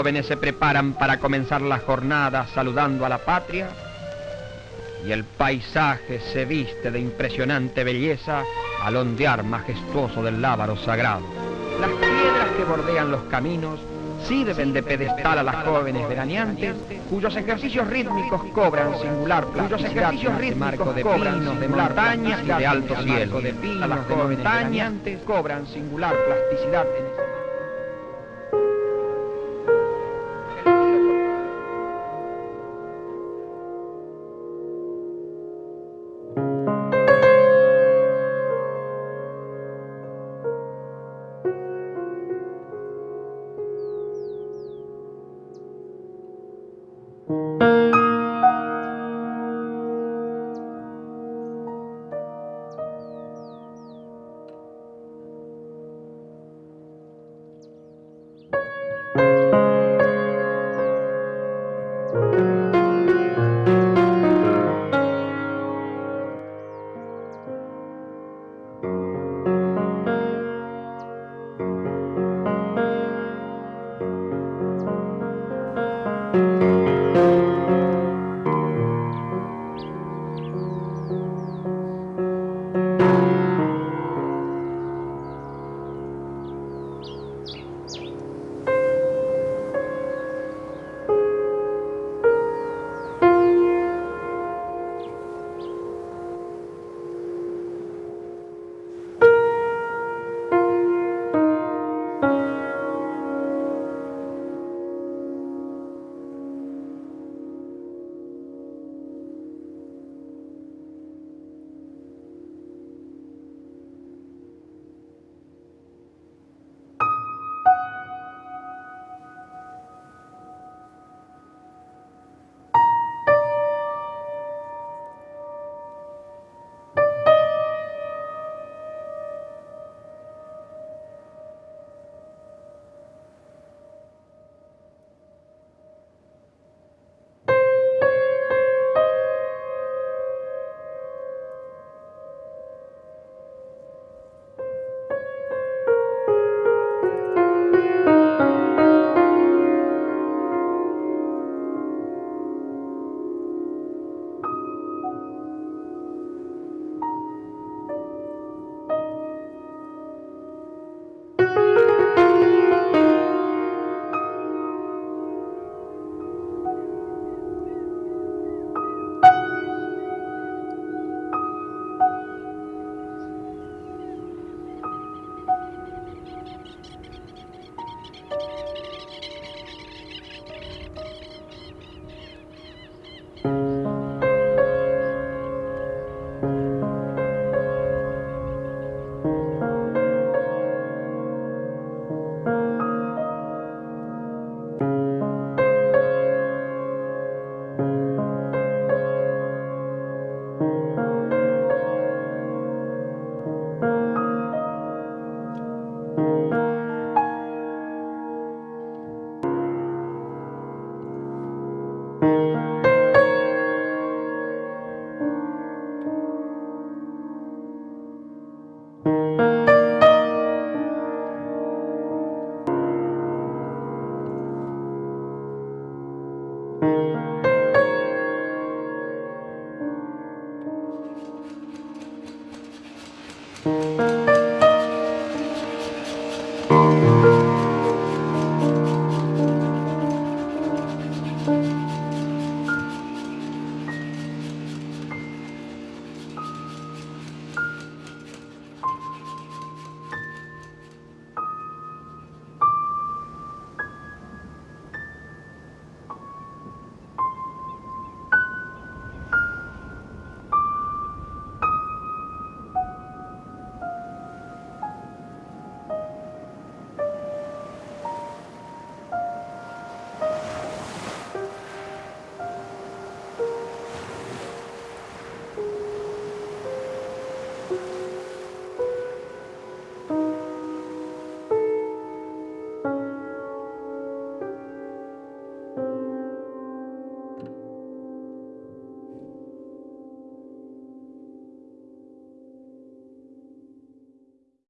jóvenes se preparan para comenzar la jornada saludando a la patria. Y el paisaje se viste de impresionante belleza al ondear majestuoso del lábaro sagrado. Las piedras que bordean los caminos sirven de pedestal a las jóvenes veraneantes, cuyos ejercicios rítmicos cobran singular cuyos ejercicios rítmicos de pinos, de montañas y de alto cielo, de pinos, de montañas, cobran singular plasticidad en